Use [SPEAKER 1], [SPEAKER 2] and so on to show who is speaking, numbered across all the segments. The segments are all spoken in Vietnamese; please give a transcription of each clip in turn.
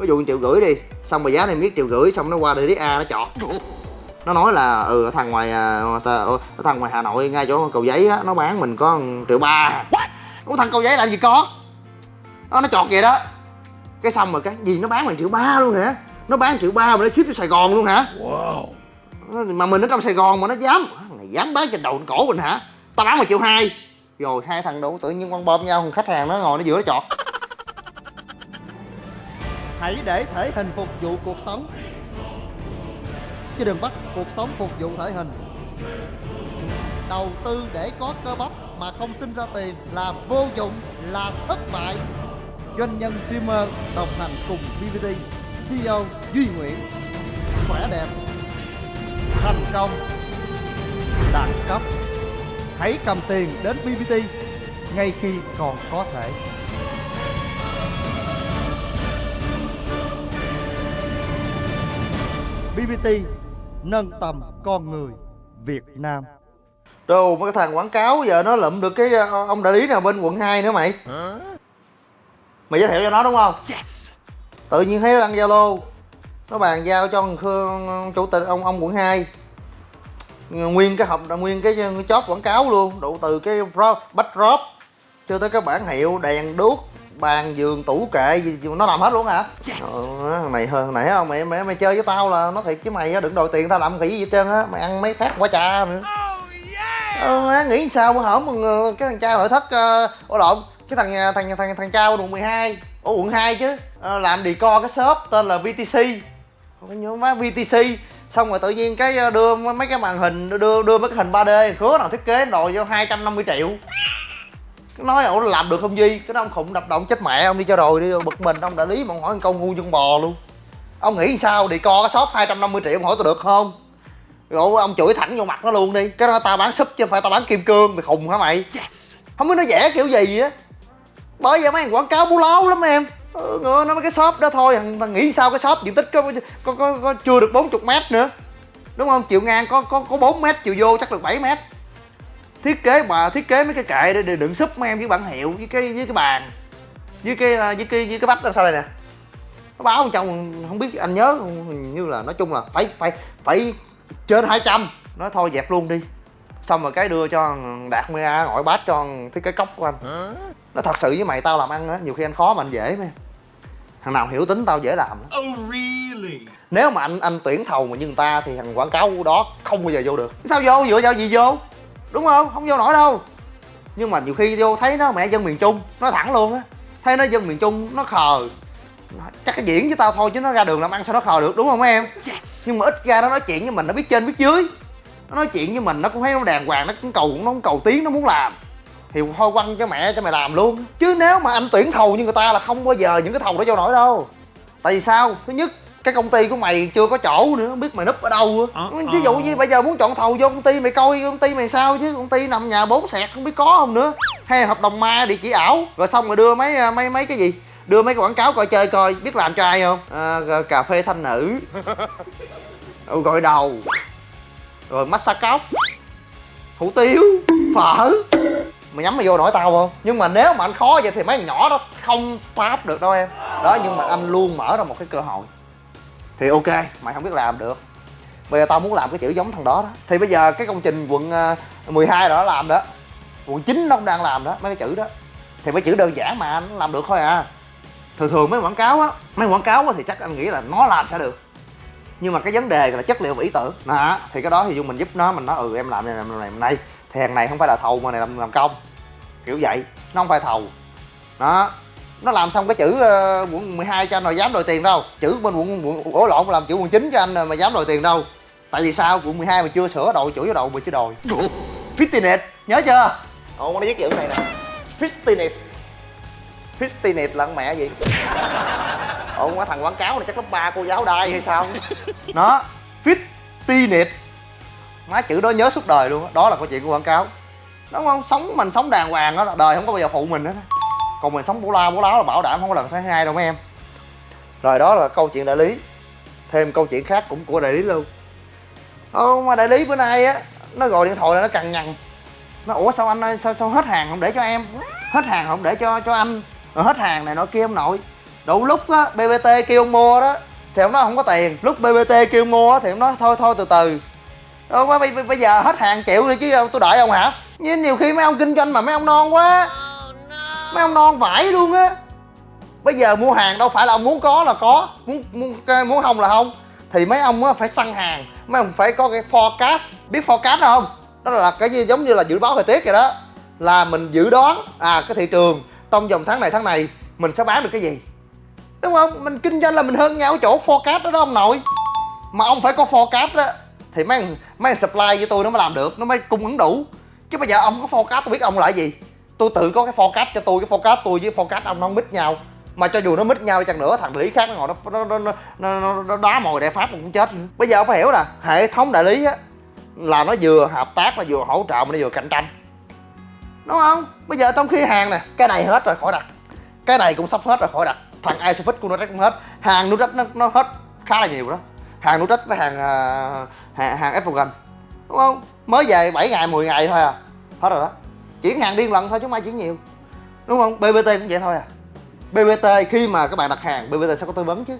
[SPEAKER 1] ví dụ triệu rưỡi đi xong rồi giá này biết triệu rưỡi xong nó qua lý a nó chọt. Nó nói là ừ thằng ngoài à, thằng ngoài hà nội ngay chỗ cầu giấy á nó bán mình có triệu ba. Ủa thằng cầu giấy làm gì có? Đó, nó chọt vậy đó. Cái xong rồi cái gì nó bán mình triệu ba luôn hả? Nó bán triệu ba mà nó ship cho sài gòn luôn hả?
[SPEAKER 2] Wow.
[SPEAKER 1] mà mình ở trong Sài Gòn mà nó dám này dám bán trên đầu cổ mình hả? Tao bán một triệu hai. Rồi hai thằng đủ tự nhiên quăng bom nhau thằng khách hàng nó ngồi nó giữa nó chọt
[SPEAKER 3] Hãy để thể hình phục vụ cuộc sống. Chứ đừng bắt cuộc sống phục vụ thể hình. Đầu tư để có cơ bắp mà không sinh ra tiền là vô dụng, là thất bại. Doanh nhân streamer đồng hành cùng BBT CEO Duy Nguyễn. Khỏe đẹp Thành công Đẳng cấp. Hãy cầm tiền đến BBT ngay khi còn có thể. BBT nâng tầm con người Việt Nam.
[SPEAKER 1] Đồ mấy cái thằng quảng cáo giờ nó lụm được cái ờ, ông đại lý nào bên quận 2 nữa mày Mày giới thiệu cho nó đúng không?
[SPEAKER 2] Yes.
[SPEAKER 1] Tự nhiên thấy nó đăng Zalo Nó bàn giao cho thằng Khương chủ tịch ông ông quận 2 Nguyên cái hộp nguyên cái chóp quảng cáo luôn Đủ từ cái drop, backdrop Cho tới cái bản hiệu, đèn đuốc bàn giường tủ kệ gì nó làm hết luôn hả?
[SPEAKER 2] Yes.
[SPEAKER 1] ờ, mày hơn nãy không mày mày mày chơi với tao là nó thiệt chứ mày đừng đòi tiền tao làm cái gì hết trơn á mày ăn mấy phát quả trà nữa.
[SPEAKER 2] Oh yeah.
[SPEAKER 1] Ờ, má, nghĩ sao mà hổm mà ngờ- cái thằng cha nội thất uh, ủa lộn cái thằng nhà- thằng thằng thằng trao quận 12 ở quận 2 chứ Ờ, làm decor cái shop tên là VTC nhớ má VTC xong rồi tự nhiên cái ờ, đưa mấy cái màn hình đưa đưa mấy cái hình 3D khứa nào thiết kế đòi vô 250 triệu nói ủa làm được không Duy? Cái đó ông khùng đập động chết mẹ ông đi cho rồi đi bực mình. Ông đại lý mà ông hỏi một câu ngu chân bò luôn. Ông nghĩ sao decor cái shop 250 triệu ông hỏi tôi được không? Rồi ông chửi thẳng vô mặt nó luôn đi. Cái đó tao bán súp chứ không phải tao bán kim cương mày khùng hả mày?
[SPEAKER 2] Yes.
[SPEAKER 1] không biết nó vẽ kiểu gì á. Bởi vậy mấy thằng quảng cáo bú láo lắm em. Ừ, nó mấy cái shop đó thôi thằng, nghĩ sao cái shop diện tích có có, có, có chưa được 40 mét nữa. Đúng không? Chiều ngang có có có 4 mét chiều vô chắc được 7 mét thiết kế bà thiết kế mấy cái kệ để, để đựng súp mấy em với bản hiệu với cái với cái bàn. Với cái à, với cái với cái bắp đằng sau đây nè. Nó báo chồng không biết anh nhớ? Hình như là nói chung là phải phải phải trên 200 nói thôi dẹp luôn đi. Xong rồi cái đưa cho đạt mia gọi bát cho thiết kế cốc của anh. Nó thật sự với mày tao làm ăn á nhiều khi anh khó mà anh dễ mà. Thằng nào hiểu tính tao dễ làm.
[SPEAKER 2] Oh really?
[SPEAKER 1] nếu mà anh anh tuyển thầu mà như người ta thì thằng quảng cáo đó không bao giờ vô được. Sao vô? Dựa vào gì vô đúng không? Không vô nổi đâu. Nhưng mà nhiều khi vô thấy nó mẹ dân miền trung nó thẳng luôn á. Thấy nó dân miền trung nó khờ. Chắc cái diễn với tao thôi chứ nó ra đường làm ăn sao nó khờ được đúng không em?
[SPEAKER 2] Yes.
[SPEAKER 1] nhưng mà ít ra nó nói chuyện với mình nó biết trên biết dưới. Nó nói chuyện với mình nó cũng thấy nó đàng hoàng nó cũng cầu nó cũng cầu tiến nó muốn làm. Thì thôi quăng cho mẹ cho mày làm luôn. Chứ nếu mà anh tuyển thầu như người ta là không bao giờ những cái thầu đó vô nổi đâu. Tại vì sao? Thứ nhất cái công ty của mày chưa có chỗ nữa không biết mày núp ở đâu á.
[SPEAKER 2] Ờ,
[SPEAKER 1] ví dụ
[SPEAKER 2] ờ.
[SPEAKER 1] như bây giờ muốn chọn thầu vô công ty mày coi công ty mày sao chứ? Công ty nằm nhà bốn sẹt không biết có không nữa. Hay hợp đồng ma địa chỉ ảo rồi xong rồi đưa mấy à, mấy mấy cái gì? Đưa mấy cái quảng cáo coi chơi coi biết làm cho ai không? À, cà phê thanh nữ. Ừ, gội đầu. Rồi massage cóc hủ tiếu phở. Mày nhắm mày vô nổi tao không? Nhưng mà nếu mà anh khó vậy thì mấy nhỏ đó không start được đâu em. Đó nhưng mà anh luôn mở ra một cái cơ hội thì ok, mày không biết làm được. Bây giờ tao muốn làm cái chữ giống thằng đó đó. Thì bây giờ cái công trình quận ờ, 12 đó làm đó. Quận 9 nó cũng đang làm đó, mấy cái chữ đó. Thì mấy chữ đơn giản mà anh làm được thôi à. Thường thường mấy quảng cáo á, mấy quảng cáo á thì chắc anh nghĩ là nó làm sẽ được. Nhưng mà cái vấn đề là chất liệu và ý tưởng. Đó, thì cái đó thì dù mình giúp nó, mình nói ừ em làm này làm này làm này. Thì hàng này không phải là thầu mà này làm làm công. Kiểu vậy, nó không phải thầu. Đó nó làm xong cái chữ ờ, quận 12 cho anh rồi dám đòi tiền đâu. Chữ bên quận quận ổ lộn làm chữ quận 9 cho anh rồi mà dám đòi tiền đâu. Tại vì sao? Quận 12 mà chưa sửa đội chửi vào đầu mà chưa đòi. Fitness nhớ chưa? Ồ nó viết chữ này nè. Fitness fitness là con mẹ gì? Ồ quá thằng quảng cáo này chắc lớp ba cô giáo đai hay sao? Nó fitness má chữ đó nhớ suốt đời luôn á. Đó là câu chuyện của quảng cáo. Đúng không? Sống mình sống đàng hoàng đó là đời không có bao giờ phụ mình hết còn mình sống bố la bố láo là bảo đảm không có lần thứ hai đâu mấy em. Rồi đó là câu chuyện đại lý. Thêm câu chuyện khác cũng của đại lý luôn. Ô mà đại lý bữa nay á nó gọi điện thoại là nó cằn nhằn. Nó ủa sao anh ơi sao sao hết hàng không để cho em? Hết hàng không để cho cho anh. Rồi hết hàng này nọ kia ông nội đủ lúc á bbt kêu ông mua đó thì ông nói không có tiền. Lúc bbt kêu mua thì ông nói thôi thôi từ từ. Ô bây, bây giờ hết hàng chịu đi chứ tôi đợi ông hả? Nhưng nhiều khi mấy ông kinh doanh mà mấy ông non quá mấy ông non vãi luôn á. Bây giờ mua hàng đâu phải là ông muốn có là có, muốn muốn muốn không là không. Thì mấy ông á phải săn hàng, mấy ông phải có cái forecast. Biết forecast không? Đó là cái gì giống như là dự báo thời tiết vậy đó. Là mình dự đoán à cái thị trường trong vòng tháng này tháng này mình sẽ bán được cái gì? Đúng không? Mình kinh doanh là mình hơn nhau ở chỗ forecast đó đó ông nội. Mà ông phải có forecast đó thì mấy mấy supply với tôi nó mới làm được, nó mới cung ứng đủ. Chứ bây giờ ông có forecast, tôi biết ông là gì tôi tự có cái forecast cho tôi cái forecast tôi với forecast ông nó không mít nhau. Mà cho dù nó mít nhau đi chăng nữa thằng đại lý khác nó ngồi nó nó nó nó, nó, nó, đá mồi đại pháp cũng chết. Bây giờ ông phải hiểu nè hệ thống đại lý á là nó vừa hợp tác nó vừa hỗ trợ mà nó vừa cạnh tranh. Đúng không? Bây giờ trong khi hàng nè cái này hết rồi khỏi đặt. Cái này cũng sắp hết rồi khỏi đặt. Thằng isofix của nó cũng hết. Hàng Nutrecht nó, nó hết khá là nhiều đó. Hàng Nutrecht với hàng à, hàng, hàng Effogan đúng không? Mới về 7 ngày 10 ngày thôi à. Hết rồi đó chuyển hàng điên lần thôi chứ không ai chuyển nhiều. Đúng không? BBT cũng vậy thôi à. BBT khi mà các bạn đặt hàng BBT sẽ có tư vấn chứ.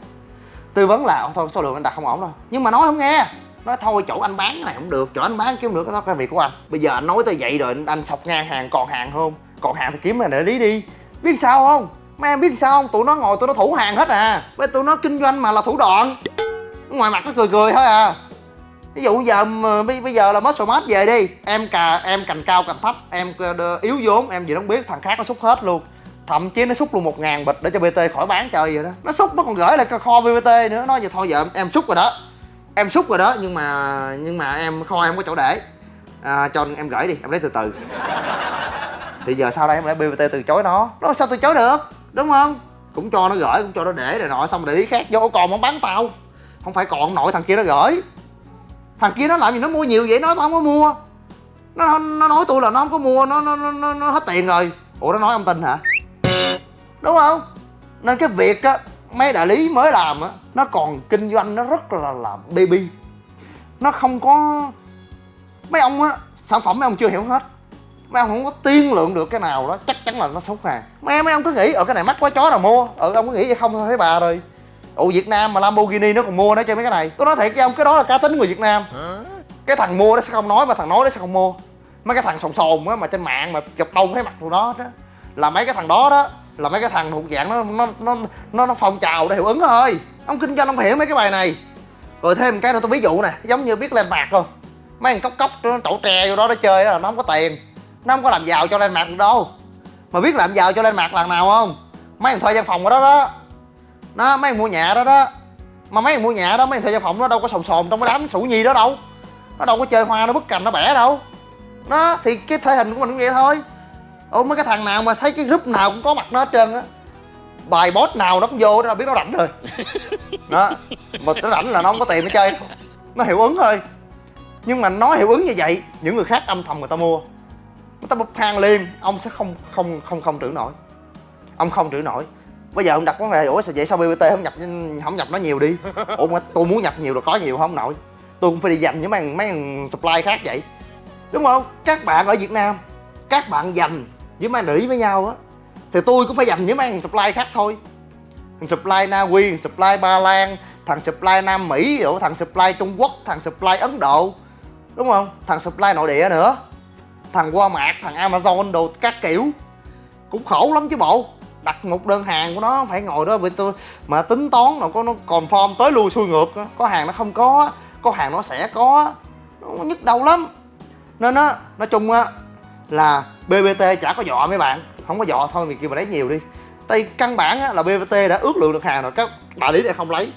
[SPEAKER 1] Tư vấn là thôi số lượng anh đặt không ổn đâu nhưng mà nói không nghe. Nói thôi chỗ anh bán cái này không được chỗ anh bán kiếm được cái đó cái việc của anh. Bây giờ anh nói tới vậy rồi anh, anh sọc ngang hàng còn hàng không? Còn hàng thì kiếm mà để lý đi. Biết sao không? Mấy em biết sao không? Tụi nó ngồi tụi nó thủ hàng hết à. Với tụi nó kinh doanh mà là thủ đoạn. Ngoài mặt nó cười cười thôi à ví dụ giờ ờ, bây, bây giờ là muscle mass về đi. Em cà em cành cao cành thấp em ờ, yếu vốn em gì nó biết thằng khác nó xúc hết luôn. Thậm chí nó xúc luôn một ngàn bịch để cho bt khỏi bán chơi vậy đó. Nó xúc nó còn gửi lại kho bt nữa. Nói vậy thôi giờ em, em xúc rồi đó. Em xúc rồi đó nhưng mà nhưng mà em kho em không có chỗ để. À, cho em gửi đi em lấy từ từ. Thì giờ sau đây em lại bbt từ chối nó. Nó sao từ chối được? Đúng không? Cũng cho nó gửi cũng cho nó để rồi nọ xong để ý khác vô còn không bán tao. Không phải còn nội thằng kia nó gửi thằng kia nó làm gì nó mua nhiều vậy? Nó tao không có mua. Nó nó nói tôi là nó không có mua nó nó nó, nó, hết tiền rồi. Ủa nó nói ông tin hả? Đúng không? Nên cái việc á mấy đại lý mới làm á nó còn kinh doanh nó rất là là baby. Nó không có mấy ông á sản phẩm mấy ông chưa hiểu hết. Mấy ông không có tiên lượng được cái nào đó chắc chắn là nó xấu hàng mấy mấy ông cứ nghĩ ở cái này mắc quá chó nào mua? Ở ông cứ nghĩ vậy không thôi thấy bà rồi ủa Việt Nam mà Lamborghini nó còn mua nó chơi mấy cái này. Tôi nói thiệt với ông cái đó là cá tính người Việt Nam. Cái thằng mua nó sẽ không nói mà thằng nói nó sẽ không mua. Mấy cái thằng sồn sồn á mà trên mạng mà chụp đông thấy mặt tụi nó đó là mấy cái thằng đó đó là mấy cái thằng thuộc dạng nó nó nó nó, nó phong trào để hiệu ứng thôi. Ông kinh doanh ông hiểu mấy cái bài này. Rồi thêm một cái nữa tôi ví dụ nè giống như biết lên mạc không? Mấy thằng cốc cốc nó trổ tre vô đó nó chơi đó là nó không có tiền. Nó không có làm giàu cho lên mạc được đâu. Mà biết làm giàu cho lên mạc lần nào không? Mấy thằng thuê văn phòng ở đó đó nó mấy mua nhà đó đó. Mà mấy mua nhà đó mấy thuê văn phòng nó đâu có sồn sồn trong cái đám sủ nhi đó đâu. Nó đâu có chơi hoa nó bứt cành nó bẻ đâu. Nó thì cái thể hình của mình cũng vậy thôi. Ủa mấy cái thằng nào mà thấy cái group nào cũng có mặt nó hết trơn á. Bài boss nào nó cũng vô đó là biết nó rảnh rồi. Đó mà nó rảnh là nó không có tiền nó chơi. Nó hiệu ứng thôi. Nhưng mà nó hiệu ứng như vậy những người khác âm thầm người ta mua. Người ta bốc hàng liền ông sẽ không không không không trữ nổi. Ông không trữ nổi bây giờ ông đặt vấn đề ủa, sao vậy? Sao bbt không nhập không nhập nó nhiều đi? Ủa, mà tôi muốn nhập nhiều rồi có nhiều không nội? Tôi cũng phải đi dành với mấy mấy thằng supply khác vậy. Đúng không? Các bạn ở việt nam, các bạn dành với mấy thằng với nhau á. Thì tôi cũng phải dành với mấy thằng supply khác thôi. Thằng supply na uy thằng supply ba lan, thằng supply nam mỹ rồi thằng supply trung quốc, thằng supply ấn độ. Đúng không? Thằng supply nội địa nữa. Thằng qua mạc thằng Amazon đồ các kiểu. Cũng khổ lắm chứ bộ đặt một đơn hàng của nó phải ngồi đó với tôi mà tính toán nào có nó còn form tới lui xuôi ngược có hàng nó không có có hàng nó sẽ có nó nhức đầu lắm. Nên á nói chung á là BBT chả có dọ mấy bạn. Không có dọ thôi mình kêu mà lấy nhiều đi. Tại căn bản á, là BBT đã ước lượng được hàng rồi các đại lý này không lấy.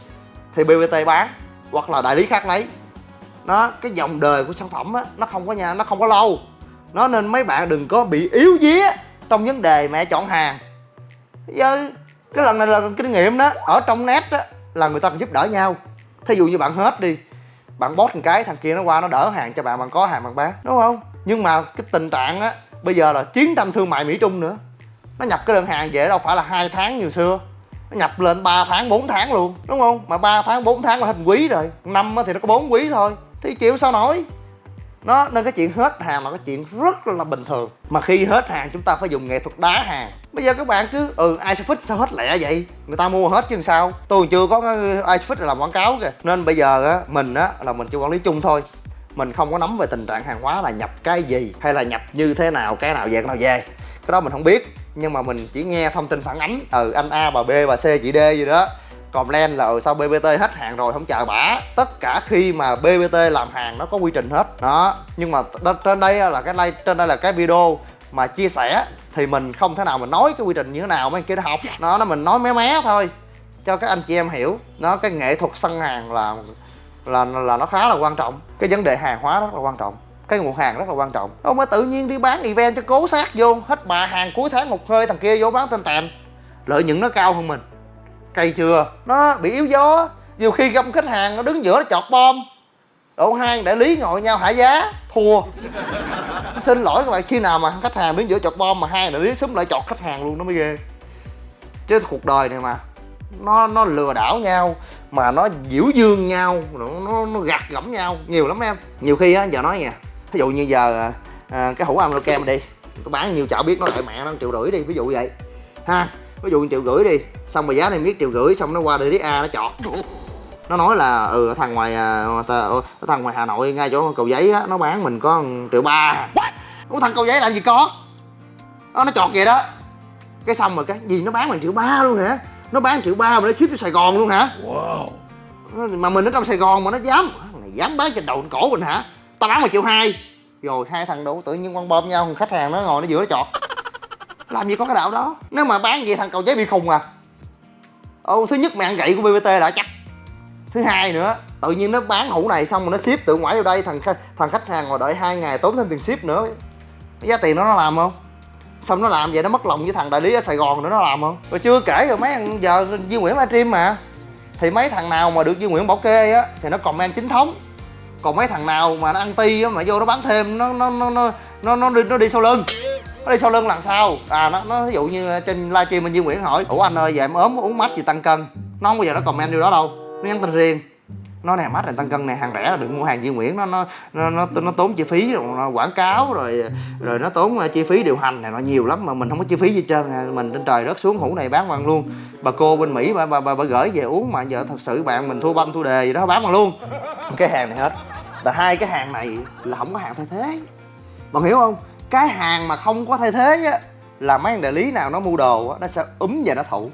[SPEAKER 1] Thì BBT bán hoặc là đại lý khác lấy. Nó cái dòng đời của sản phẩm á nó không có nhà nó không có lâu. Nó nên mấy bạn đừng có bị yếu vía trong vấn đề mẹ chọn hàng giờ cái lần này là kinh nghiệm đó. Ở trong net đó là người ta còn giúp đỡ nhau. Thí dụ như bạn hết đi, bạn bót một cái, thằng kia nó qua nó đỡ hàng cho bạn bạn có hàng, bạn bán, đúng không? Nhưng mà cái tình trạng á, bây giờ là chiến tranh thương mại mỹ trung nữa. Nó nhập cái đơn hàng về đâu phải là hai tháng như xưa. Nó nhập lên 3 tháng 4 tháng luôn, đúng không? Mà 3 tháng 4 tháng là hết quý rồi. Năm thì nó có 4 quý thôi. Thì chịu sao nổi? Nó, nên cái chuyện hết hàng là cái chuyện rất là bình thường. Mà khi hết hàng, chúng ta phải dùng nghệ thuật đá hàng bây giờ các bạn cứ ừ Isofix sao hết lẹ vậy? Người ta mua hết chứ sao? Tôi chưa có ai Isofix làm quảng cáo kìa. Nên bây giờ á, mình á, là mình chỉ quản lý chung thôi. Mình không có nắm về tình trạng hàng hóa là nhập cái gì, hay là nhập như thế nào, cái nào về, cái nào về. Cái đó mình không biết, nhưng mà mình chỉ nghe thông tin phản ánh. Ừ anh A bà B bà C chị D gì đó. Còn len là ừ sao BBT hết hàng rồi, không chờ bả. Tất cả khi mà BBT làm hàng, nó có quy trình hết. Đó, nhưng mà trên đây là cái like trên đây là cái video mà chia sẻ thì mình không thể nào mình nói cái quy trình như thế nào mấy anh kia nó học. Nó nó mình nói mé mé thôi cho các anh chị em hiểu. Nó cái nghệ thuật săn hàng là là là nó khá là quan trọng. Cái vấn đề hàng hóa rất là quan trọng. Cái nguồn hàng rất là quan trọng. Ông mới tự nhiên đi bán event cho cố sát vô hết bà hàng cuối tháng một hơi thằng kia vô bán tên tèm. Lợi nhuận nó cao hơn mình. Cay chưa? Nó bị yếu gió. Nhiều khi gặp khách hàng nó đứng giữa nó chọt bom. Độ hai đại lý ngồi nhau hạ giá? Thua xin lỗi các bạn khi nào mà khách hàng đứng giữa chọt bom mà hai đại lý xúm lại chọt khách hàng luôn nó mới ghê. Chứ cuộc đời này mà nó nó lừa đảo nhau mà nó diễu dương nhau nó nó, nó gạt gẫm nhau nhiều lắm em. Nhiều khi á giờ nói nha ví dụ như giờ à, à cái hũ ăn kem đi tôi bán nhiều chợ biết nó lại mẹ nó triệu rưỡi đi ví dụ vậy. Ha ví dụ triệu rưỡi đi xong rồi giá này biết triệu rưỡi xong nó qua đại lý a nó chọt nó nói là ừ thằng ngoài à, thằng ngoài hà nội ngay chỗ cầu giấy á nó bán mình có triệu ba. Ủa thằng cầu giấy làm gì có? Đó, nó chọt vậy đó. Cái xong rồi cái gì nó bán mình triệu ba luôn hả? Nó bán triệu ba mà nó ship cho sài gòn luôn hả?
[SPEAKER 2] Wow.
[SPEAKER 1] Nó- mà mình ở trong sài gòn mà nó dám này dám bán trên đầu cổ mình hả? Tao bán một triệu hai. Rồi hai thằng đủ tự nhiên quăng bom nhau thằng khách hàng nó ngồi nó giữa nó chọt. Làm gì có cái đạo đó? Nếu mà bán vậy thằng cầu giấy bị khùng à. Ồ, thứ nhất mày ăn gậy của bbt đã chắc thứ hai nữa tự nhiên nó bán hũ này xong rồi nó ship tự ngoại vào đây thằng thằng khách hàng ngồi đợi hai ngày tốn thêm tiền ship nữa. Giá tiền nó nó làm không? Xong nó làm vậy nó mất lòng với thằng đại lý ở sài gòn nữa nó làm không? Rồi chưa kể rồi mấy thằng giờ Duy Nguyễn livestream mà. Thì mấy thằng nào mà được Duy Nguyễn bảo kê á thì nó comment chính thống. Còn mấy thằng nào mà nó ăn ti á mà vô nó bán thêm nó nó nó nó nó nó đi, nó đi sau lưng. Nó đi sau lưng làm sao? À nó nó ví dụ như trên livestream anh Duy Nguyễn hỏi ủa anh ơi giờ em ốm uống mách gì tăng cân? Nó không bao giờ nó comment điều đó đâu nó nhắn tin riêng. Nó nè mắt này tăng cân này hàng rẻ là đừng mua hàng Duy Nguyễn. Nó nó nó nó, nó tốn chi phí rồi nó quảng cáo rồi rồi nó tốn ờ, chi phí điều hành này nó nhiều lắm mà mình không có chi phí gì trơn à. mình trên trời rớt xuống hũ này bán bằng luôn. Bà cô bên Mỹ bà bà, bà, bà gửi về uống mà giờ thật sự bạn mình thua banh thua đề gì đó bán bằng luôn. Cái hàng này hết. Là hai cái hàng này là không có hàng thay thế. Bạn hiểu không? Cái hàng mà không có thay thế á là mấy đại lý nào nó mua đồ á nó sẽ úm và nó thụ.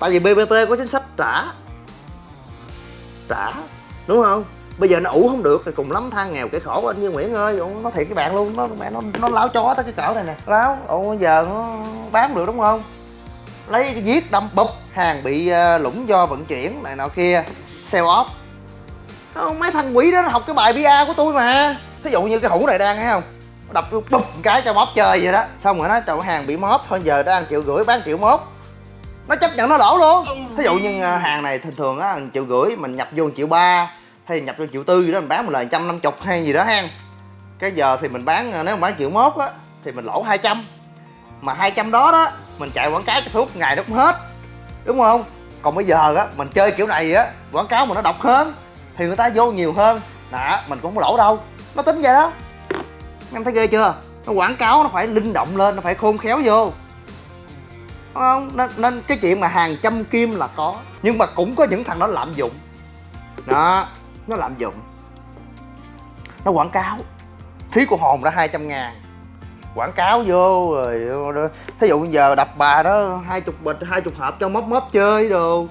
[SPEAKER 1] Tại vì bbt có chính sách trả trả đúng không? Bây giờ nó ủ không được thì cùng lắm than nghèo kẻ khổ anh như nguyễn ơi. Nó thiệt cái bạn luôn, nó, mẹ nó nó láo chó tới cái cỡ này nè. Láo ồ giờ nó bán được đúng không? Lấy giết đâm bụp hàng bị ờ, lũng do vận chuyển này nọ kia sell off. Mấy thằng quỷ đó nó học cái bài bia của tôi mà. Thí dụ như cái hũ này đang, thấy không? Đập tôi bụp một cái cho móp chơi vậy đó. Xong rồi nó chậu hàng bị móp. Thôi giờ đang triệu rưỡi, bán triệu mốt nó chấp nhận nó lỗ luôn. Thí dụ như à, hàng này thường thường á triệu rưỡi, mình nhập vô một triệu ba, hay nhập vô triệu tư gì đó, mình bán một lời trăm năm chục hay gì đó ha cái giờ thì mình bán à, nếu mà bán triệu mốt á, thì mình lỗ 200 mà 200 đó đó, mình chạy quảng cáo cho Facebook ngày nó cũng hết. Đúng không? Còn bây giờ á, mình chơi kiểu này á, quảng cáo mà nó độc hơn, thì người ta vô nhiều hơn. Nè, mình cũng không lỗ đâu. Nó tính vậy đó. Em thấy ghê chưa? Nó quảng cáo nó phải linh động lên, nó phải khôn khéo vô. Đúng không? Nên, nên cái chuyện mà hàng trăm kim là có nhưng mà cũng có những thằng nó lạm dụng. Đó nó lạm dụng. Nó quảng cáo. Phí của hồn ra 200 ngàn. Quảng cáo vô rồi thí dụ giờ đập bà đó hai chục bịch hai chục hộp cho móp móp chơi đồ.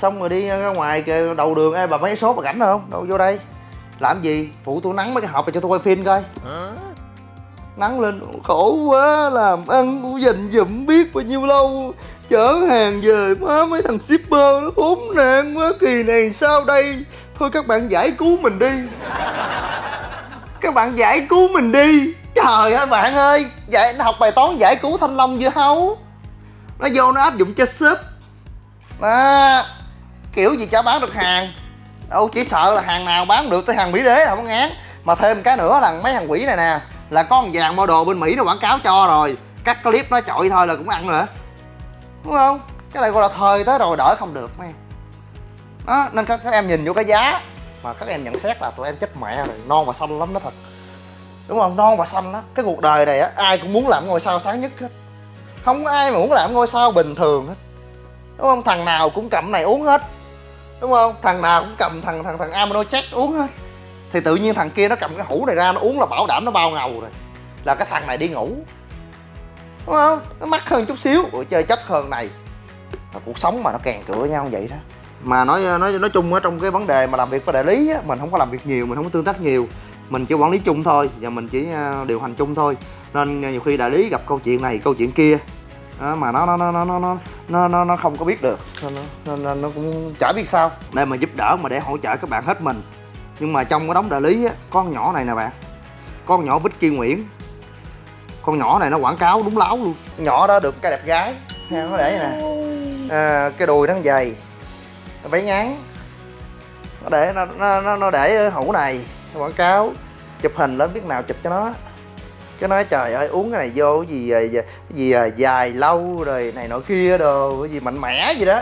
[SPEAKER 1] Xong rồi đi ra ngoài kìa, đầu đường ê bà mấy số bà rảnh không? Đâu vô đây. Làm gì? Phụ tôi nắng mấy cái hộp này cho tôi quay phim coi nắng lên khổ quá làm ăn cũng dành dụm biết bao nhiêu lâu. Chở hàng về má mấy thằng shipper nó khốn nạn quá kỳ này sao đây? Thôi các bạn giải cứu mình đi. Các bạn giải cứu mình đi. Trời ơi bạn ơi dạy nó học bài toán giải cứu thanh long dưa hấu? Nó vô nó áp dụng cho ship à, kiểu gì chả bán được hàng? Đâu chỉ sợ là hàng nào bán được tới hàng mỹ đế là không ngán. Mà thêm cái nữa là mấy thằng quỷ này nè là có một dàn model bên mỹ nó quảng cáo cho rồi. Cắt clip nó chọi thôi là cũng ăn nữa. Đúng không? Cái này gọi là thời tới rồi đỡ không được mấy đó nên các, các em nhìn vô cái giá mà các em nhận xét là tụi em chết mẹ rồi non và xanh lắm đó thật. Đúng không? Non và xanh đó cái cuộc đời này á ai cũng muốn làm ngôi sao sáng nhất hết. Không có ai mà muốn làm ngôi sao bình thường hết. Đúng không? Thằng nào cũng cầm này uống hết. Đúng không? Thằng nào cũng cầm thằng thằng thằng amino check uống hết thì tự nhiên thằng kia nó cầm cái hũ này ra nó uống là bảo đảm nó bao ngầu rồi. Là cái thằng này đi ngủ. Đúng không? Nó mắc hơn chút xíu. Ủa, chơi chất hơn này. Mà cuộc sống mà nó kèn cửa nhau vậy đó. Mà nói nói nói chung ở trong cái vấn đề mà làm việc với đại lý á, mình không có làm việc nhiều mình không có tương tác nhiều. Mình chỉ quản lý chung thôi và mình chỉ à, điều hành chung thôi. Nên nhiều khi đại lý gặp câu chuyện này câu chuyện kia đó, mà nó nó nó nó nó nó nó nó không có biết được. Nên nó, nên, nó cũng chả biết sao. Nên mà giúp đỡ mà để hỗ trợ các bạn hết mình nhưng mà trong cái đống đại lý á con nhỏ này nè bạn con nhỏ Vicky Nguyễn. Con nhỏ này nó quảng cáo đúng láo luôn. Nhỏ đó được cái đẹp gái ha, nó để vậy nè. À, cái đùi nó dày váy ngắn. Nó để nó nó nó, để hũ này quảng cáo chụp hình lên biết nào chụp cho nó. Cái nói trời ơi uống cái này vô cái gì à, gì, gì dài lâu rồi này nọ kia đồ cái gì mạnh mẽ gì đó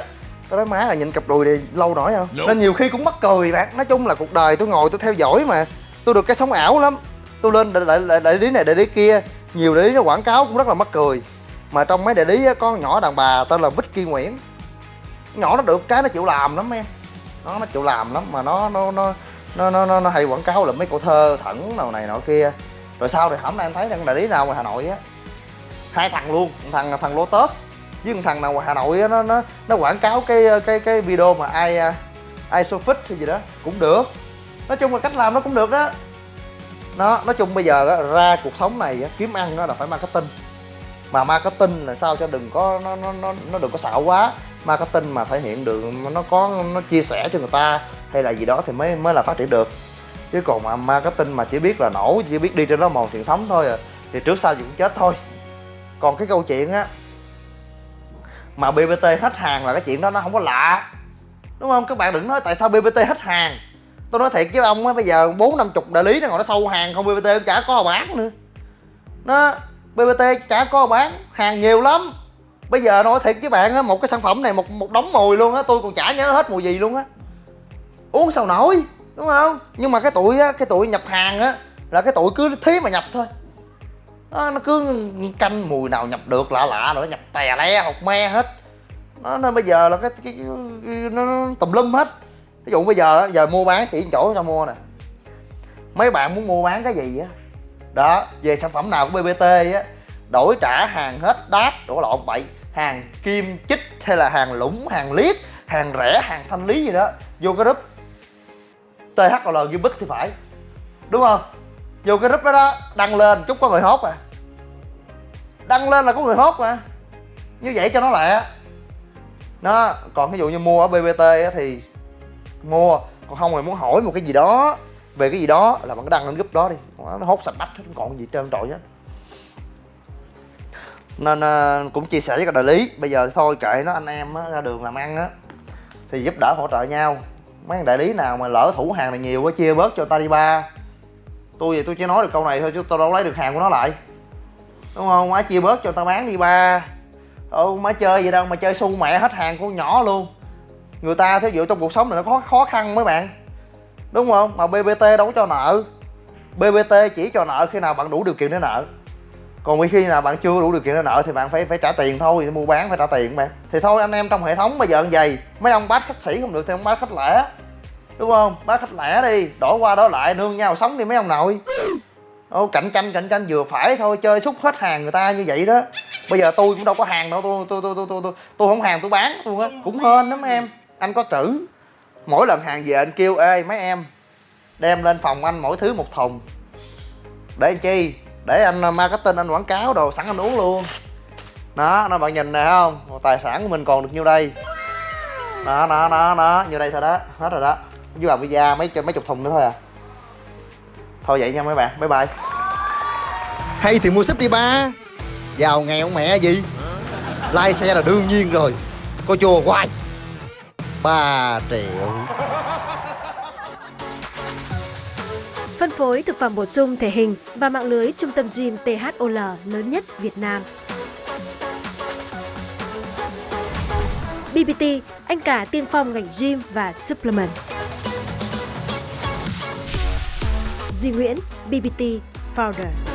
[SPEAKER 1] tao nói má là nhìn cặp đùi này lâu nổi không? Nên nhiều khi cũng mắc cười bạn nói chung là cuộc đời tôi ngồi tôi theo dõi mà. Tôi được cái sống ảo lắm. Tôi lên đại, đại, đại, đại lý này đại lý kia. Nhiều đại lý nó quảng cáo cũng rất là mắc cười. Mà trong mấy đại lý á, có con nhỏ đàn bà tên là Vicky Nguyễn. Nhỏ nó được cái nó chịu làm lắm em. Nó nó chịu làm lắm mà nó nó nó nó nó nó, nó hay quảng cáo là mấy cô thơ thẩn nào này nọ kia. Rồi sau thì hổng nay anh thấy đang đại lý nào ngoài hà nội á. Hai thằng luôn thằng thằng lotus với một thằng nào ngoài hà nội á nó nó nó quảng cáo cái cái cái video mà ai ai fit hay gì đó cũng được. Nói chung là cách làm nó cũng được đó. Nó nói chung bây giờ đó, ra cuộc sống này á, kiếm ăn đó là phải marketing. Mà marketing là sao cho đừng có nó nó nó nó đừng có xạo quá. Marketing mà thể hiện được nó có nó chia sẻ cho người ta hay là gì đó thì mới mới là phát triển được. Chứ còn mà marketing mà chỉ biết là nổ chỉ biết đi trên đó màu truyền thống thôi à thì trước sau gì cũng chết thôi. Còn cái câu chuyện á mà bbt hết hàng là cái chuyện đó nó không có lạ. Đúng không? Các bạn đừng nói tại sao bbt hết hàng. Tôi nói thiệt với ông á, bây giờ bốn năm chục đại lý nó ngồi nó sâu hàng không bbt chả có bán nữa. Nó bbt chả có bán, hàng nhiều lắm. Bây giờ nói thiệt với bạn á, một cái sản phẩm này, một một đống mùi luôn á, tôi còn chả nhớ hết mùi gì luôn á. Uống sao nổi, đúng không? Nhưng mà cái tụi á, cái tụi nhập hàng á, là cái tụi cứ thế mà nhập thôi nó cứ canh mùi nào nhập được lạ lạ rồi nó nhập tè le học me hết. Nó nên bây giờ là cái, cái, cái nó, nó tùm lum hết. Ví dụ bây giờ giờ mua bán chỉ chỗ cho mua nè. Mấy bạn muốn mua bán cái gì á? Đó về sản phẩm nào của bbt á đổi trả hàng hết đát đổ lộn bậy. Hàng kim chích hay là hàng lũng hàng liếp hàng rẻ hàng thanh lý gì đó vô cái group. THL ghi bích thì phải. Đúng không? Vô cái group đó đó đăng lên chút có người hốt à. Đăng lên là có người hốt mà. Như vậy cho nó lẹ. Nó còn ví dụ như mua ở bbt á thì mua còn không thì muốn hỏi một cái gì đó về cái gì đó là bạn đăng lên group đó đi. Nó hốt sạch bách hết còn gì trơn trọi hết. Nên uh, cũng chia sẻ với các đại lý. Bây giờ thôi kệ nó anh em á, ra đường làm ăn á. Thì giúp đỡ hỗ trợ nhau. Mấy đại lý nào mà lỡ thủ hàng này nhiều quá chia bớt cho ta đi ba tôi thì tôi chỉ nói được câu này thôi chứ tôi đâu lấy được hàng của nó lại. Đúng không? Má chia bớt cho tao bán đi ba. Ừ má chơi vậy đâu mà chơi su mẹ hết hàng của nhỏ luôn. Người ta thí dụ trong cuộc sống này nó có khó khăn mấy bạn. Đúng không? Mà bbt đâu có cho nợ. Bbt chỉ cho nợ khi nào bạn đủ điều kiện để nợ. Còn khi nào bạn chưa đủ điều kiện để nợ thì bạn phải phải trả tiền thôi, mua bán phải trả tiền bạn thì thôi, anh em trong hệ thống bây giờ như vậy, mấy ông bác khách sĩ không được thì ông bác khách lẻ đúng không? Bác khách lẻ đi đổi qua đó lại nương nhau sống đi mấy ông nội. Ô, cạnh tranh cạnh tranh vừa phải thôi chơi xúc hết hàng người ta như vậy đó. Bây giờ tôi cũng đâu có hàng đâu tôi tôi tôi tôi tôi tôi, tôi không hàng tôi bán luôn á. Cũng hên lắm em anh có trữ. Mỗi lần hàng về anh kêu ê mấy em đem lên phòng anh mỗi thứ một thùng. Để anh chi? Để anh ờ, marketing anh quảng cáo đồ sẵn anh uống luôn. Đó nó bạn nhìn này không? Tài sản của mình còn được nhiêu đây? Đó đó đó đó nhiêu đây thôi đó? Hết rồi đó với bà visa mấy mấy chục thùng nữa thôi à. Thôi vậy nha mấy bạn. Bye bye.
[SPEAKER 3] Hay thì mua súp đi ba. Giàu nghèo mẹ gì? Lai xe là đương nhiên rồi. Có chùa hoài. Ba triệu.
[SPEAKER 4] Phân phối thực phẩm bổ sung thể hình và mạng lưới trung tâm gym THOL lớn nhất Việt Nam. BBT, anh cả tiên phong ngành gym và supplement. Duy Nguyễn, BBT Founder.